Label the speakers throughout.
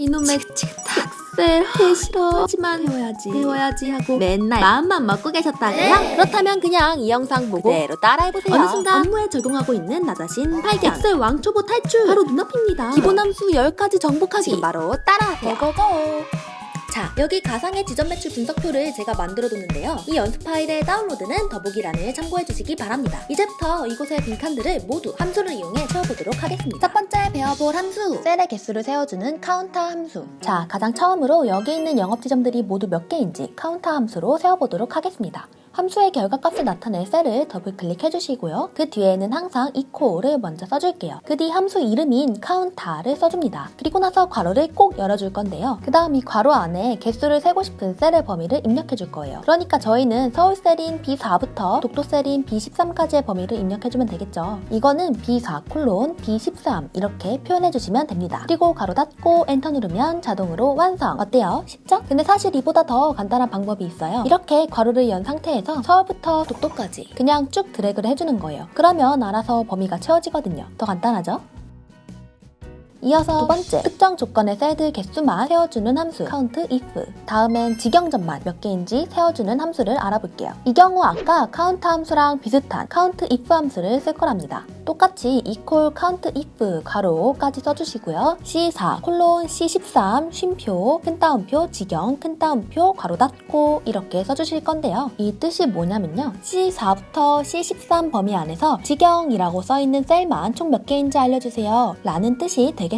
Speaker 1: 이놈의 탁세 개 싫어. 하지만 배워야지. 배워야지 하고 맨날 마음만 먹고 계셨다고요? 그렇다면 그냥 이 영상 보고 그대로 따라해보세요. 어느 순간 업무에 적용하고 있는 나 자신 발견. 엑셀 왕초보 탈출. 바로 눈앞입니다. 기본 함수 10가지 정복하기. 바로 따라하세요. 고고고 자, 여기 가상의 지점 매출 분석표를 제가 만들어 뒀는데요. 이 연습 파일의 다운로드는 더보기란을 참고해 주시기 바랍니다. 이제부터 이곳의 빈칸들을 모두 함수를 이용해 채워보도록 하겠습니다. 첫 번째 배워볼 함수, 셀의 개수를 세워주는 COUNTA 함수. 자, 가장 처음으로 여기 있는 영업 지점들이 모두 몇 개인지 COUNTA 함수로 세워보도록 하겠습니다. 함수의 결과값을 나타낼 셀을 더블 클릭해 주시고요. 그 뒤에는 항상 equal을 먼저 써줄게요. 그 뒤 함수 이름인 count를 써줍니다. 그리고 나서 괄호를 꼭 열어줄 건데요. 그 다음 이 괄호 안에 개수를 세고 싶은 셀의 범위를 입력해 줄 거예요. 그러니까 저희는 서울 셀인 B4부터 독도 셀인 B13까지의 범위를 입력해 주면 되겠죠. 이거는 B4 콜론 B13 이렇게 표현해 주시면 됩니다. 그리고 괄호 닫고 엔터 누르면 자동으로 완성. 어때요? 쉽죠? 근데 사실 이보다 더 간단한 방법이 있어요. 이렇게 괄호를 연 상태에 서 서울부터 독도까지 그냥 쭉 드래그를 해주는 거예요. 그러면 알아서 범위가 채워지거든요. 더 간단하죠? 이어서 두 번째, 특정 조건의 셀들 개수만 세워주는 함수 count if 다음엔 지경점만 몇 개인지 세워주는 함수를 알아볼게요. 이 경우 아까 count 함수랑 비슷한 count if 함수를 쓸 거랍니다. 똑같이 equal count if 가로까지 써주시고요. C4 콜론 C13 쉼표 큰 따옴표 지경 큰 따옴표 가로 닫고 이렇게 써주실 건데요. 이 뜻이 뭐냐면요. C4부터 C13 범위 안에서 지경이라고 써있는 셀만 총 몇 개인지 알려주세요. 라는 뜻이 되겠습니다.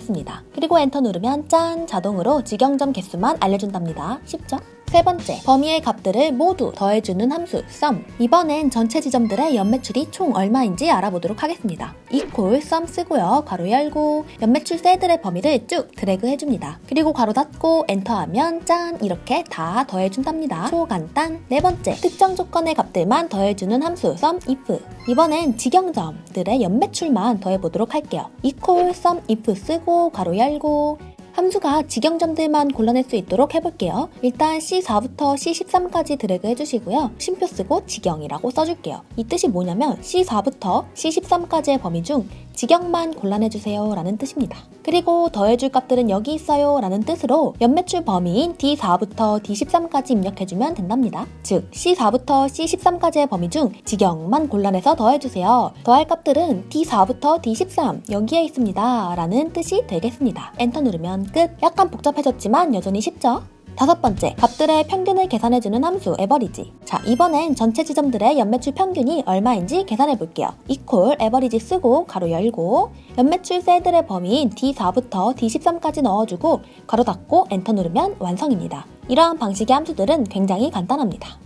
Speaker 1: 그리고 엔터 누르면 짠 자동으로 지경점 개수만 알려준답니다. 쉽죠? 세 번째, 범위의 값들을 모두 더해주는 함수 sum. 이번엔 전체 지점들의 연매출이 총 얼마인지 알아보도록 하겠습니다. equal sum 쓰고요. 괄호 열고 연매출 셀들의 범위를 쭉 드래그 해줍니다. 그리고 괄호 닫고 엔터하면 짠 이렇게 다 더해준답니다. 초간단. 네 번째, 특정 조건의 값들만 더해주는 함수 sum if. 이번엔 지경점들의 연매출만 더해보도록 할게요. equal sum if 쓰고 괄호 열고 함수가 지경점들만 골라낼 수 있도록 해볼게요. 일단 C4부터 C13까지 드래그 해주시고요. 쉼표 쓰고 지경이라고 써줄게요. 이 뜻이 뭐냐면 C4부터 C13까지의 범위 중 지경만 골라내주세요 라는 뜻입니다. 그리고 더해줄 값들은 여기 있어요 라는 뜻으로 연매출 범위인 D4부터 D13까지 입력해주면 된답니다. 즉 C4부터 C13까지의 범위 중 지경만 골라내서 더해주세요. 더할 값들은 D4부터 D13 여기에 있습니다 라는 뜻이 되겠습니다. 엔터 누르면 끝! 약간 복잡해졌지만 여전히 쉽죠? 다섯 번째, 값들의 평균을 계산해주는 함수 에버리지. 자, 이번엔 전체 지점들의 연매출 평균이 얼마인지 계산해 볼게요. equal 에버리지 쓰고 가로 열고 연매출 셀들의 범위인 D4부터 D13까지 넣어주고 가로 닫고 엔터 누르면 완성입니다. 이러한 방식의 함수들은 굉장히 간단합니다.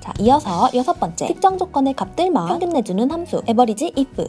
Speaker 1: 자, 이어서 여섯 번째, 특정 조건의 값들만 평균 내주는 함수 에버리지 if.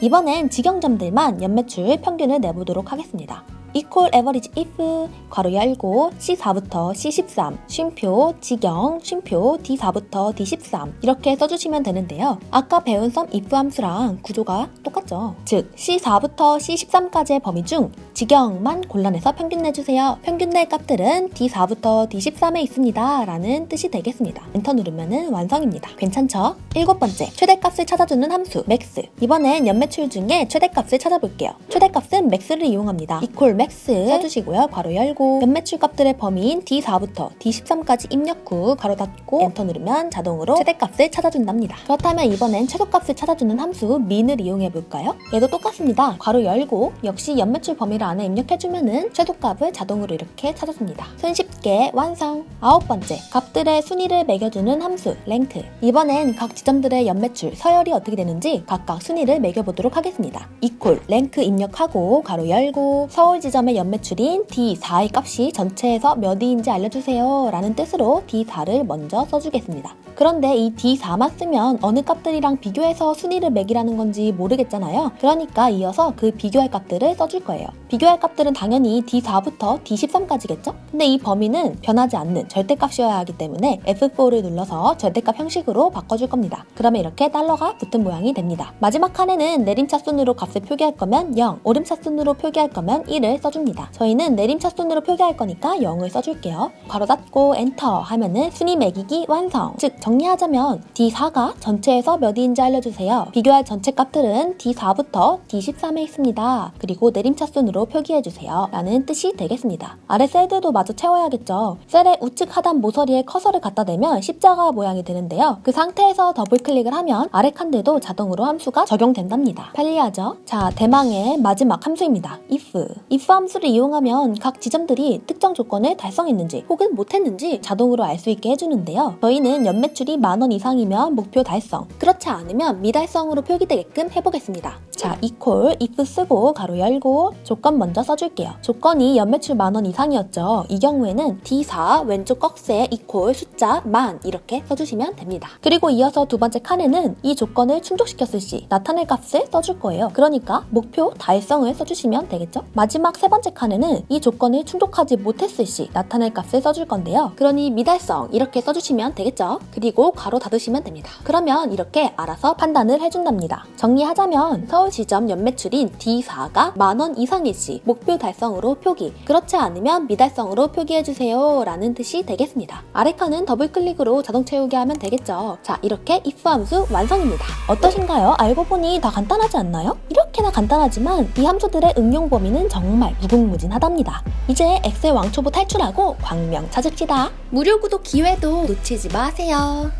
Speaker 1: 이번엔 지경점들만 연매출 평균을 내보도록 하겠습니다. Equal average if 괄호 열고 C4부터 C13 쉼표 직영 쉼표 D4부터 D13 이렇게 써주시면 되는데요. 아까 배운 sum if 함수랑 구조가 똑같죠. 즉 C4부터 C13까지의 범위 중 직영만 골라내서 평균 내주세요. 평균 낼 값들은 D4부터 D13에 있습니다. 라는 뜻이 되겠습니다. 엔터 누르면 완성입니다. 괜찮죠? 일곱 번째, 최대값을 찾아주는 함수 max 이번엔 연매출 중에 최대값을 찾아볼게요. 최대값은 max를 이용합니다. equal max 써주시고요. 괄호 열고 연매출 값들의 범위인 D4부터 D13까지 입력 후 괄호 닫고 엔터 누르면 자동으로 최대값을 찾아준답니다. 그렇다면 이번엔 최소값을 찾아주는 함수 min을 이용해볼까요? 얘도 똑같습니다. 괄호 열고 역시 연매출 범위를 안에 입력해주면 최소값을 자동으로 이렇게 찾아줍니다. 손쉽게 완성! 아홉 번째, 값들의 순위를 매겨주는 함수 rank 이번엔 각 지점들의 연매출, 서열이 어떻게 되는지 각각 순위를 매겨보도록 하겠습니다. equal rank 입력하고 괄호 열고 서울 지 점의 연매출인 D4의 값이 전체에서 몇 위인지 알려주세요 라는 뜻으로 D4를 먼저 써주겠습니다. 그런데 이 D4만 쓰면 어느 값들이랑 비교해서 순위를 매기라는 건지 모르겠잖아요. 그러니까 이어서 그 비교할 값들을 써줄 거예요. 비교할 값들은 당연히 D4부터 D13까지겠죠? 근데 이 범위는 변하지 않는 절대값이어야 하기 때문에 F4를 눌러서 절대값 형식으로 바꿔줄 겁니다. 그러면 이렇게 달러가 붙은 모양이 됩니다. 마지막 칸에는 내림차순으로 값을 표기할 거면 0, 오름차순으로 표기할 거면 1을 0을 써줍니다. 저희는 내림차순으로 표기할 거니까 0을 써줄게요. 괄호 닫고 엔터 하면은 순위 매기기 완성. 즉 정리하자면 D4가 전체에서 몇 위인지 알려주세요. 비교할 전체 값들은 D4부터 D13에 있습니다. 그리고 내림차순으로 표기해주세요. 라는 뜻이 되겠습니다. 아래 셀들도 마저 채워야겠죠. 셀의 우측 하단 모서리에 커서를 갖다 대면 십자가 모양이 되는데요. 그 상태에서 더블 클릭을 하면 아래 칸들도 자동으로 함수가 적용된답니다. 편리하죠? 자, 대망의 마지막 함수입니다. if. if 함수를 이용하면 각 지점들이 특정 조건을 달성했는지 혹은 못했는지 자동으로 알 수 있게 해주는데요. 저희는 연매출이 만 원 이상이면 목표 달성, 그렇지 않으면 미달성으로 표기되게끔 해보겠습니다. 자, equal if 쓰고 가로 열고 조건 먼저 써줄게요. 조건이 연매출 만 원 이상이었죠. 이 경우에는 D4 왼쪽 꺽쇠 equal 숫자 만 이렇게 써주시면 됩니다. 그리고 이어서 두 번째 칸에는 이 조건을 충족시켰을 시 나타낼 값을 써줄 거예요. 그러니까 목표 달성을 써주시면 되겠죠? 마지막 세 번째 칸에는 이 조건을 충족하지 못했을 시 나타낼 값을 써줄 건데요. 그러니 미달성 이렇게 써주시면 되겠죠? 그리고 가로 닫으시면 됩니다. 그러면 이렇게 알아서 판단을 해준답니다. 정리하자면 서울 지점 연매출인 D4가 만원 이상일 시 목표 달성으로 표기 그렇지 않으면 미달성으로 표기해주세요 라는 뜻이 되겠습니다. 아래 칸은 더블 클릭으로 자동 채우게 하면 되겠죠. 자 이렇게 if 함수 완성입니다. 어떠신가요? 알고 보니 다 간단하지 않나요? 이렇게나 간단하지만 이 함수들의 응용 범위는 정말 무궁무진하답니다. 이제 엑셀 왕초보 탈출하고 광명 찾읍시다. 무료 구독 기회도 놓치지 마세요.